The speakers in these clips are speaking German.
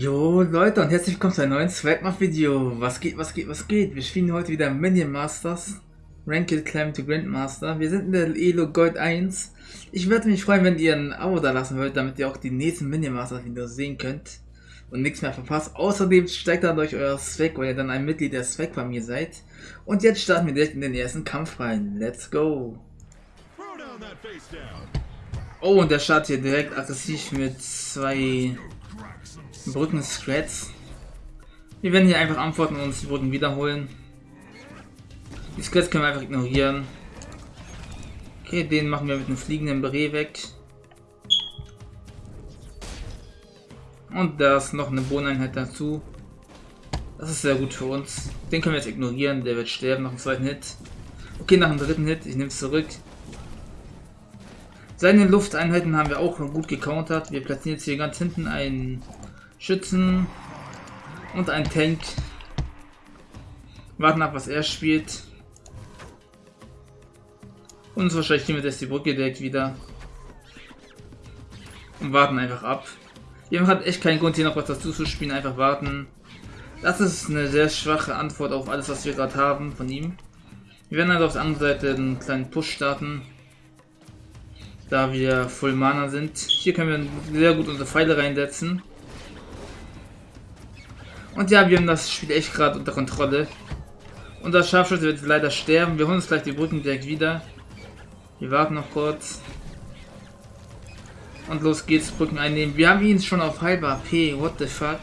Jo Leute und herzlich willkommen zu einem neuen Swagmach-Video. Was geht, was geht, was geht? Wir spielen heute wieder Minion Masters. Ranked Climb to Grandmaster. Wir sind in der Elo Gold 1. Ich würde mich freuen, wenn ihr ein Abo da lassen würdet, damit ihr auch die nächsten Minion Masters Videos sehen könnt. Und nichts mehr verpasst. Außerdem steigt dann durch euer Swag, weil ihr dann ein Mitglied der Swag-Familie seid. Und jetzt starten wir direkt in den ersten Kampf rein. Let's go! Oh, und der startet hier direkt aggressiv mit zwei Brücken Scrats. Wir werden hier einfach antworten und uns die Brücken wiederholen. Die Scrats können wir einfach ignorieren. Okay, den machen wir mit einem fliegenden Beret weg. Und da ist noch eine Bohneinheit dazu. Das ist sehr gut für uns. Den können wir jetzt ignorieren, der wird sterben nach dem zweiten Hit. Okay, nach dem dritten Hit, ich nehme es zurück. Seine Lufteinheiten haben wir auch gut gecountert. Wir platzieren jetzt hier ganz hinten einen Schützen und ein Tank. Warten ab, was er spielt. Und wahrscheinlich nehmen wir jetzt die Brücke direkt wieder. Und warten einfach ab. Wir haben echt keinen Grund hier noch was dazu zu spielen, einfach warten. Das ist eine sehr schwache Antwort auf alles, was wir gerade haben von ihm. Wir werden also auf der anderen Seite einen kleinen Push starten. Da wir Full Mana sind. Hier können wir sehr gut unsere Pfeile reinsetzen. Und ja, wir haben das Spiel echt gerade unter Kontrolle. Unser Scharfschütze wird leider sterben. Wir holen uns gleich die Brücken direkt wieder. Wir warten noch kurz. Und los geht's, Brücken einnehmen. Wir haben ihn schon auf halber AP. What the fuck?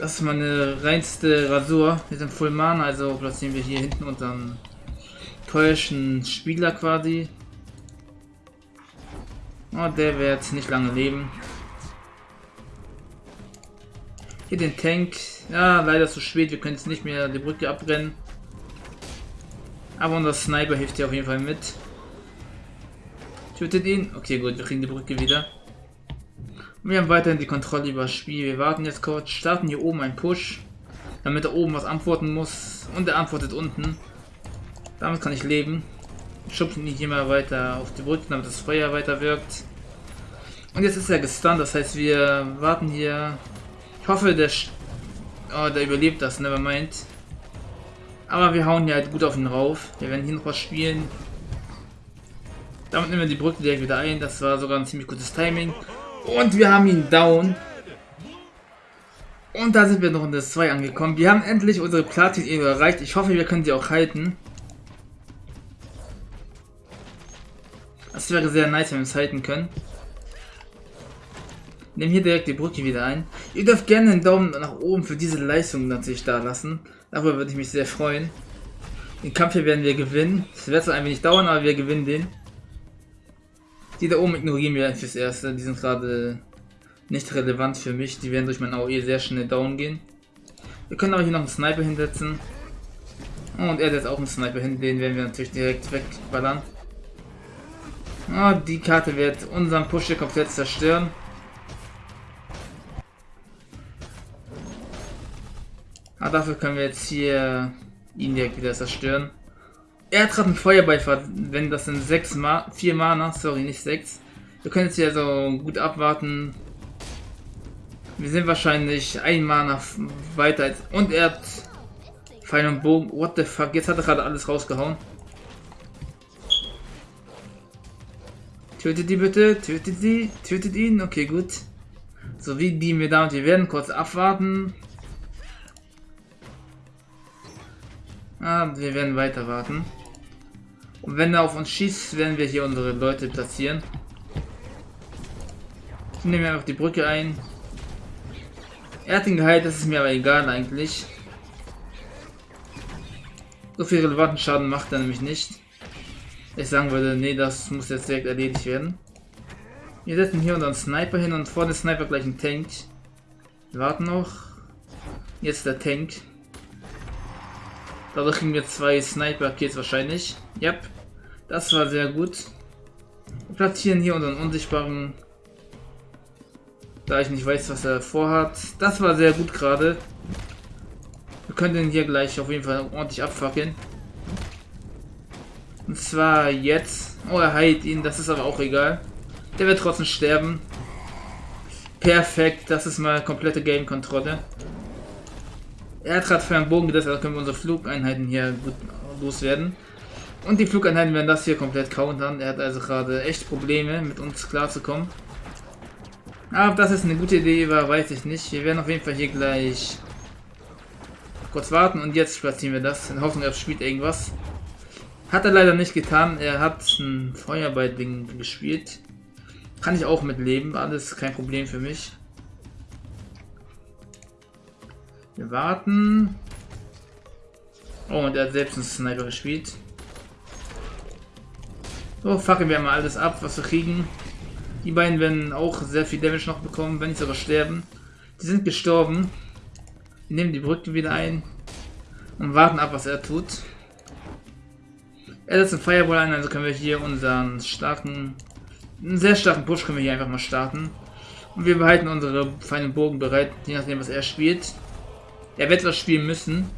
Das ist meine reinste Rasur. Wir sind Full Mana, also platzieren wir hier hinten unseren teuersten Spieler quasi. Oh, der wird nicht lange leben. Hier den Tank. Ja, leider zu spät. Wir können jetzt nicht mehr die Brücke abbrennen. Aber unser Sniper hilft hier auf jeden Fall mit. Tötet ihn. Okay, gut. Wir kriegen die Brücke wieder. Und wir haben weiterhin die Kontrolle über das Spiel. Wir warten jetzt kurz. Starten hier oben einen Push. Damit er oben was antworten muss. Und er antwortet unten. Damit kann ich leben. Schubsen ihn hier mal weiter auf die Brücke, damit das Feuer weiter wirkt. Und jetzt ist er gestunt. Das heißt, wir warten hier ich hoffe, der, oh, der überlebt das, never mind. Aber wir hauen hier halt gut auf ihn rauf. Wir werden hier noch was spielen. Damit nehmen wir die Brücke direkt wieder ein. Das war sogar ein ziemlich gutes Timing. Und wir haben ihn down. Und da sind wir noch in das 2 angekommen. Wir haben endlich unsere Platin-Ebene erreicht. Ich hoffe, wir können sie auch halten. Das wäre sehr nice, wenn wir es halten können. Nehmen hier direkt die Brücke wieder ein. Ihr dürft gerne einen Daumen nach oben für diese Leistung natürlich da lassen. Darüber würde ich mich sehr freuen. Den Kampf hier werden wir gewinnen. Es wird zwar ein wenig dauern, aber wir gewinnen den. Die da oben ignorieren wir fürs Erste. Die sind gerade nicht relevant für mich. Die werden durch mein AOE sehr schnell down gehen. Wir können aber hier noch einen Sniper hinsetzen. Und er setzt auch einen Sniper hin. Den werden wir natürlich direkt wegballern. Oh, die Karte wird unseren Push komplett zerstören. Ah, dafür können wir jetzt hier ihn direkt wieder zerstören. Er hat gerade einen Feuerball wenn das sind 6 Ma 4 Mana, sorry, nicht 6. Wir können jetzt hier so gut abwarten. Wir sind wahrscheinlich ein Mana weiter als. Und er hat Pfeil und Bogen. What the fuck? Jetzt hat er gerade alles rausgehauen. Tötet die bitte, tötet die, tötet ihn. Okay, gut. So wie die mir damit, wir werden kurz abwarten. Ah, wir werden weiter warten. Und wenn er auf uns schießt, werden wir hier unsere Leute platzieren. Nehmen wir einfach die Brücke ein. Er hat ihn geheilt, das ist mir aber egal eigentlich. So viel relevanten Schaden macht er nämlich nicht. Ich sagen würde, nee, das muss jetzt direkt erledigt werden. Wir setzen hier unseren Sniper hin und vor dem Sniper gleich einen Tank. Wir warten noch. Jetzt der Tank. Dadurch kriegen wir zwei Sniper-Kills wahrscheinlich. Yep. Das war sehr gut. Wir platzieren hier unseren unsichtbaren. Da ich nicht weiß, was er vorhat. Das war sehr gut gerade. Wir können den hier gleich auf jeden Fall ordentlich abfackeln. Und zwar jetzt. Oh, er heilt ihn. Das ist aber auch egal. Der wird trotzdem sterben. Perfekt, das ist mal komplette Game-Kontrolle. Er hat gerade für einen Bogen gesetzt, also können wir unsere Flugeinheiten hier gut loswerden. Und die Flugeinheiten werden das hier komplett countern. Er hat also gerade echt Probleme, mit uns klarzukommen. Aber ob das ist eine gute Idee war, weiß ich nicht. Wir werden auf jeden Fall hier gleich kurz warten und jetzt platzieren wir das. In Hoffnung, er spielt irgendwas. Hat er leider nicht getan. Er hat ein Feuerball-Ding gespielt. Kann ich auch mitleben. Alles kein Problem für mich. Wir warten. Oh, und er hat selbst einen Sniper gespielt. So, fackeln wir mal alles ab, was wir kriegen. Die beiden werden auch sehr viel Damage noch bekommen, wenn nicht sogar sterben. Die sind gestorben. Wir nehmen die Brücke wieder ein. Und warten ab, was er tut. Er setzt einen Fireball ein, also können wir hier unseren starken, einen sehr starken Push können wir hier einfach mal starten. Und wir behalten unsere feinen Bogen bereit, je nachdem was er spielt. Er wird was spielen müssen.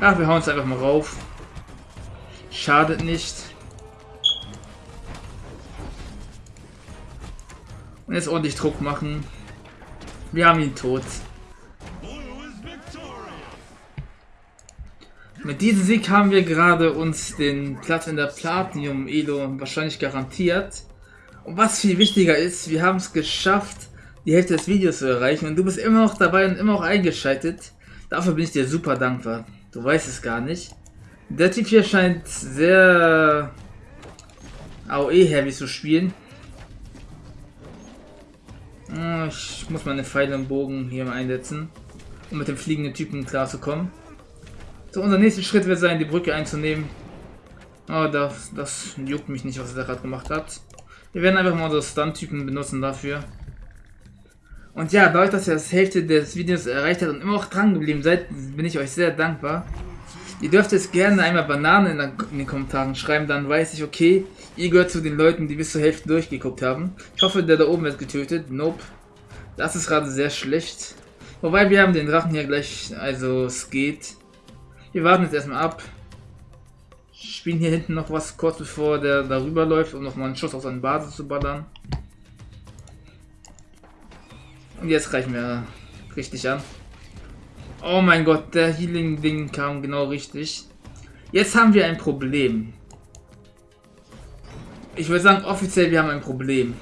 Ach, wir hauen es einfach mal rauf. Schadet nicht. Und jetzt ordentlich Druck machen. Wir haben ihn tot. Mit diesem Sieg haben wir gerade uns den Platz in der Platinum Elo wahrscheinlich garantiert. Und was viel wichtiger ist, wir haben es geschafft, die Hälfte des Videos zu erreichen. Und du bist immer noch dabei und immer noch eingeschaltet. Dafür bin ich dir super dankbar. Du weißt es gar nicht. Der Typ hier scheint sehr AOE-heavy zu spielen. Ah, ich muss meine Pfeile und Bogen hier einsetzen, um mit dem fliegenden Typen klarzukommen. So, unser nächster Schritt wird sein, die Brücke einzunehmen. Oh, das, das juckt mich nicht, was er gerade gemacht hat. Wir werden einfach mal unsere Stun-Typen benutzen dafür. Und ja, dadurch, dass ihr das Hälfte des Videos erreicht habt und immer auch dran geblieben seid, bin ich euch sehr dankbar. Ihr dürft jetzt gerne einmal Bananen in, den Kommentaren schreiben, dann weiß ich, okay, ihr gehört zu den Leuten, die bis zur Hälfte durchgeguckt haben. Ich hoffe, der da oben wird getötet. Nope. Das ist gerade sehr schlecht. Wobei, wir haben den Drachen hier gleich, also es geht. Wir warten jetzt erstmal ab. Spielen hier hinten noch was kurz bevor der darüber läuft, um nochmal einen Schuss auf seine Basis zu ballern. Jetzt reichen wir richtig an. Oh mein Gott, der Healing-Ding kam genau richtig. Jetzt haben wir ein Problem. Ich würde sagen, offiziell, wir haben ein Problem.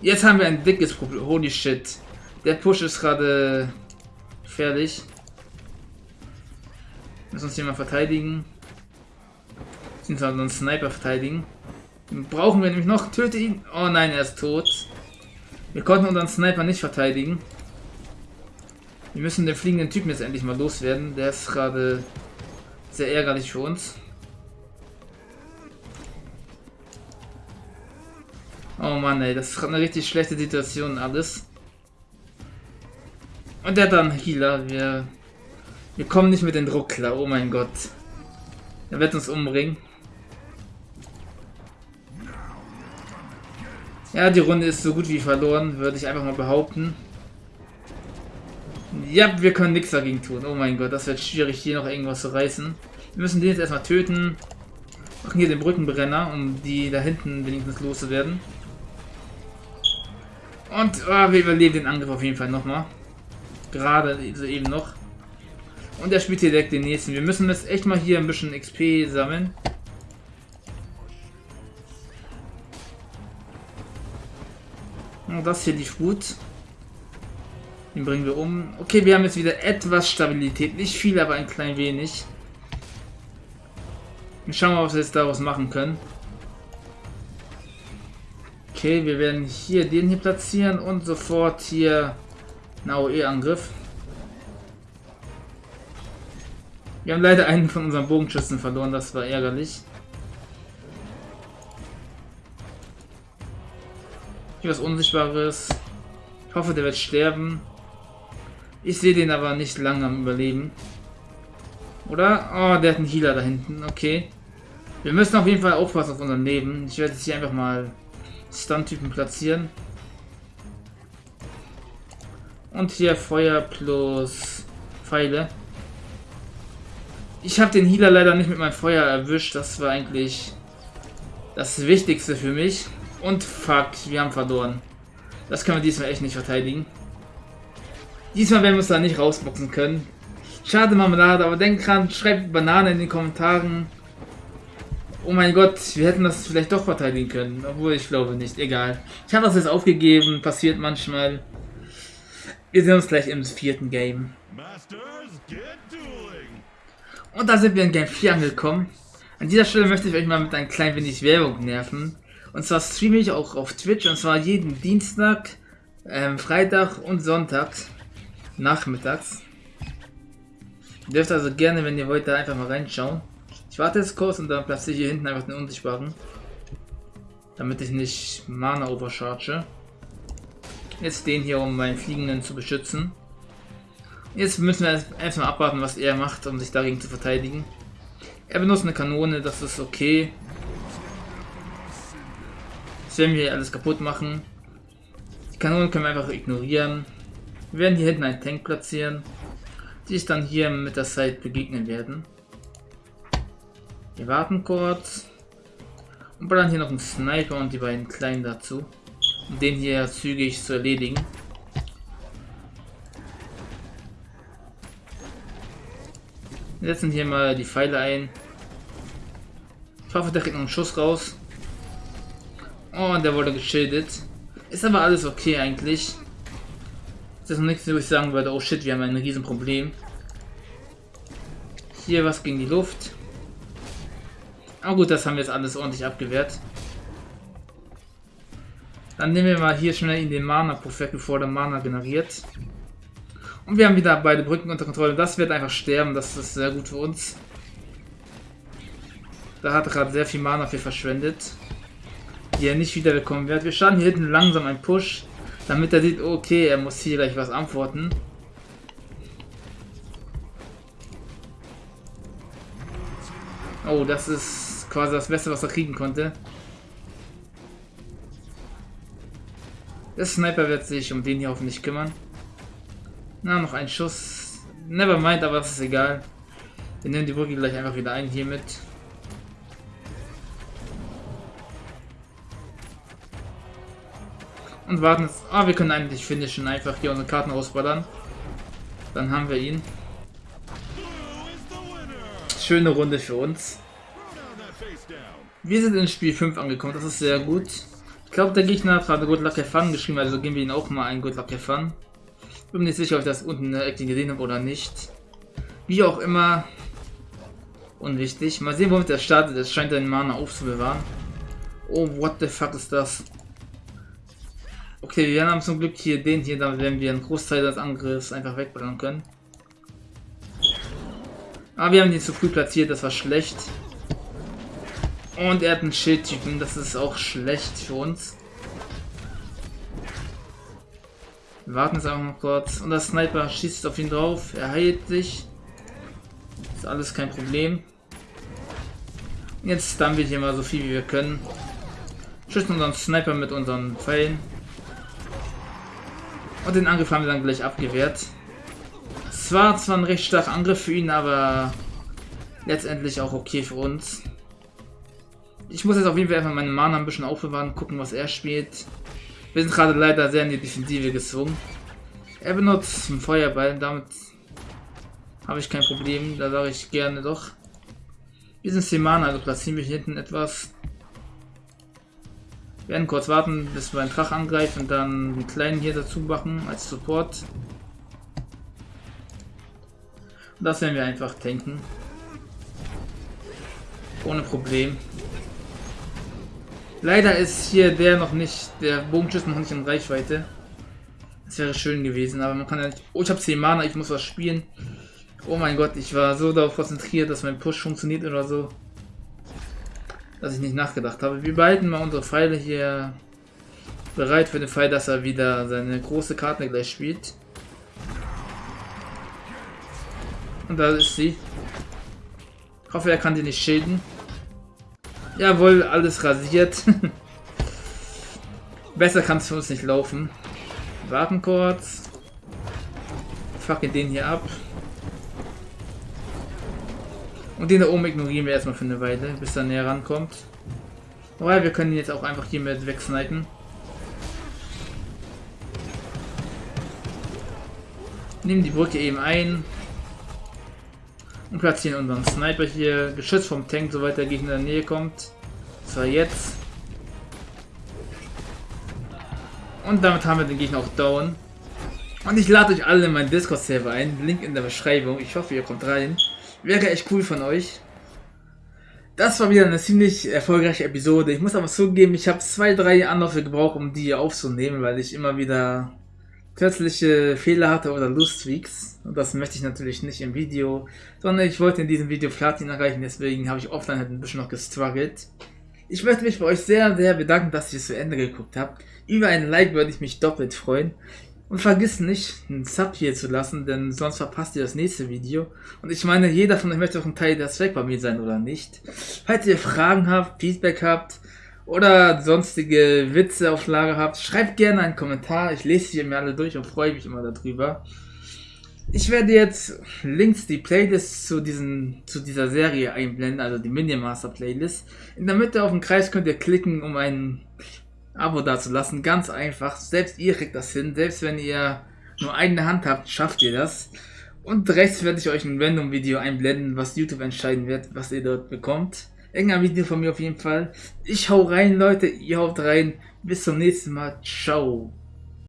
Jetzt haben wir ein dickes Problem. Holy shit. Der Push ist gerade gefährlich. Müssen uns hier mal verteidigen. Sind wir einen Sniper verteidigen. Brauchen wir nämlich noch. Töte ihn. Oh nein, er ist tot. Wir konnten unseren Sniper nicht verteidigen. Wir müssen den fliegenden Typen jetzt endlich mal loswerden. Der ist gerade sehr ärgerlich für uns. Oh Mann, ey, das ist gerade eine richtig schlechte Situation alles. Und der dann Healer. Wir wir kommen nicht mit dem Druck klar, oh mein Gott. Er wird uns umbringen. Ja, die Runde ist so gut wie verloren, würde ich einfach mal behaupten. Ja, wir können nichts dagegen tun. Oh mein Gott, das wird schwierig, hier noch irgendwas zu reißen. Wir müssen den jetzt erstmal töten. Machen hier den Brückenbrenner, um die da hinten wenigstens loszuwerden. Und oh, wir überleben den Angriff auf jeden Fall nochmal. Gerade so eben noch. Und er spielt hier direkt den nächsten. Wir müssen jetzt echt mal hier ein bisschen XP sammeln. Das hier lief gut. Den bringen wir um. Okay, wir haben jetzt wieder etwas Stabilität. Nicht viel, aber ein klein wenig. Wir schauen mal, was wir jetzt daraus machen können. Okay, wir werden hier den hier platzieren und sofort hier einen AOE-Angriff. Wir haben leider einen von unseren Bogenschützen verloren, das war ärgerlich. Hier was Unsichtbares. Ich hoffe, der wird sterben. Ich sehe den aber nicht lange am Überleben. Oder? Oh, der hat einen Healer da hinten. Okay. Wir müssen auf jeden Fall aufpassen auf unser Leben. Ich werde jetzt hier einfach mal Stun-Typen platzieren. Und hier Feuer plus Pfeile. Ich habe den Healer leider nicht mit meinem Feuer erwischt. Das war eigentlich das Wichtigste für mich. Und fuck, wir haben verloren. Das können wir diesmal echt nicht verteidigen. Diesmal werden wir es da nicht rausboxen können. Schade Marmelade, aber denkt dran, schreibt Banane in den Kommentaren. Oh mein Gott, wir hätten das vielleicht doch verteidigen können. Obwohl, ich glaube nicht. Egal. Ich habe das jetzt aufgegeben. Passiert manchmal. Wir sehen uns gleich im vierten Game. Und da sind wir in Game 4 angekommen. An dieser Stelle möchte ich euch mal mit ein klein wenig Werbung nerven. Und zwar streame ich auch auf Twitch. Und zwar jeden Dienstag, ähm, Freitag und Sonntag. Nachmittags. Ihr dürft also gerne, wenn ihr wollt, da einfach mal reinschauen. Ich warte jetzt kurz und dann platziere ich hier hinten einfach den Unsichtbaren. Damit ich nicht Mana overcharge. Jetzt den hier, um meinen Fliegenden zu beschützen. Jetzt müssen wir erstmal abwarten, was er macht, um sich dagegen zu verteidigen. Er benutzt eine Kanone, das ist okay. Jetzt werden wir alles kaputt machen. Die Kanonen können wir einfach ignorieren. Wir werden hier hinten einen Tank platzieren, die sich dann hier mit der Zeit begegnen werden. Wir warten kurz. Und ballern hier noch einen Sniper und die beiden Kleinen dazu. Um den hier zügig zu erledigen. Wir setzen hier mal die Pfeile ein. Ich hoffe, der kriegt noch einen Schuss raus. Oh, und der wurde geschildet. Ist aber alles okay eigentlich. Das ist noch nichts, wo ich sagen würde, oh shit, wir haben ein Riesenproblem. Hier was gegen die Luft. Aber gut, das haben wir jetzt alles ordentlich abgewehrt. Dann nehmen wir mal hier schnell in den Mana-Perfekt, bevor der Mana generiert. Und wir haben wieder beide Brücken unter Kontrolle. Das wird einfach sterben, das ist sehr gut für uns. Da hat gerade sehr viel Mana für verschwendet. Die er nicht wieder bekommen wird. Wir starten hier hinten langsam einen Push, damit er sieht, okay, er muss hier gleich was antworten. Oh, das ist quasi das Beste, was er kriegen konnte. Der Sniper wird sich um den hier hoffentlich kümmern. Na, noch ein Schuss. Never mind, aber das ist egal. Wir nehmen die Brücke gleich einfach wieder ein hiermit. Und warten jetzt. Ah, wir können eigentlich finishen. Einfach hier unsere Karten ausballern. Dann haben wir ihn. Schöne Runde für uns. Wir sind in Spiel 5 angekommen, das ist sehr gut. Ich glaube, der Gegner hat gerade Good Luck Fun geschrieben, also geben wir ihn auch mal ein Good Luck Fun. Bin mir nicht sicher, ob ich das unten in der Ecke gesehen habe oder nicht. Wie auch immer, unwichtig. Mal sehen, womit er startet. Es scheint seinen Mana aufzubewahren. Oh, what the fuck ist das? Okay, wir haben zum Glück hier den hier, damit werden wir einen Großteil des Angriffs einfach wegbringen können. Aber wir haben ihn zu früh platziert, das war schlecht. Und er hat einen Schildtypen, das ist auch schlecht für uns. Wir warten jetzt einfach noch kurz. Und der Sniper schießt auf ihn drauf. Er heilt sich. Ist alles kein Problem. Jetzt stunnen wir hier mal so viel wie wir können. Schützen unseren Sniper mit unseren Pfeilen. Und den Angriff haben wir dann gleich abgewehrt. Es war zwar ein recht starker Angriff für ihn, aber letztendlich auch okay für uns. Ich muss jetzt auf jeden Fall einfach meine Mana ein bisschen aufbewahren, gucken, was er spielt. Wir sind gerade leider sehr in die Defensive gezwungen. Er benutzt einen Feuerball, damit habe ich kein Problem, da sage ich gerne doch. Wir sind 10 Mana, also platzieren wir hier hinten etwas. Wir werden kurz warten, bis wir einen Drach angreifen und dann einen kleinen hier dazu machen als Support. Und das werden wir einfach tanken. Ohne Problem. Leider ist hier der noch nicht, der Bogenschuss noch nicht in Reichweite. Das wäre schön gewesen, aber man kann ja nicht... Oh, ich habe 10 Mana, ich muss was spielen. Oh mein Gott, ich war so darauf konzentriert, dass mein Push funktioniert oder so. Dass ich nicht nachgedacht habe. Wir behalten mal unsere Pfeile hier bereit für den Fall, dass er wieder seine große Karte gleich spielt. Und da ist sie. Ich hoffe, er kann die nicht schäden. Jawohl, alles rasiert. Besser kann es für uns nicht laufen. Warten kurz. Fackeln den hier ab. Und den da oben ignorieren wir erstmal für eine Weile, bis er näher rankommt. Weil wir können ihn jetzt auch einfach hier hiermit wegsnipen. Nehmen die Brücke eben ein. Und platzieren unseren Sniper hier. Geschützt vom Tank, soweit der Gegner in der Nähe kommt. Zwar jetzt. Und damit haben wir den Gegner auch down. Und ich lade euch alle in meinen Discord-Server ein. Link in der Beschreibung. Ich hoffe, ihr kommt rein. Wäre echt cool von euch. Das war wieder eine ziemlich erfolgreiche Episode. Ich muss aber zugeben, ich habe zwei, drei Anläufe gebraucht, um die aufzunehmen, weil ich immer wieder plötzliche Fehler hatte oder Lustweaks. Und das möchte ich natürlich nicht im Video, sondern ich wollte in diesem Video Platin erreichen, deswegen habe ich offline halt ein bisschen noch gestruggelt. Ich möchte mich bei euch sehr, sehr bedanken, dass ihr es zu Ende geguckt habt. Über ein Like würde ich mich doppelt freuen. Und vergiss nicht, einen Sub hier zu lassen, denn sonst verpasst ihr das nächste Video. Und ich meine, jeder von euch möchte auch ein Teil der Zweck bei mir sein, oder nicht? Falls ihr Fragen habt, Feedback habt oder sonstige Witze auf Lager habt, schreibt gerne einen Kommentar. Ich lese sie mir alle durch und freue mich immer darüber. Ich werde jetzt links die Playlist zu, diesen, zu dieser Serie einblenden, also die Minimaster Playlist. In der Mitte auf den Kreis könnt ihr klicken, um ein Abo dazulassen. Ganz einfach. Selbst ihr kriegt das hin. Selbst wenn ihr nur eine Hand habt, schafft ihr das. Und rechts werde ich euch ein random Video einblenden, was YouTube entscheiden wird, was ihr dort bekommt. Irgendein Video von mir auf jeden Fall. Ich hau rein, Leute. Ihr haut rein. Bis zum nächsten Mal. Ciao.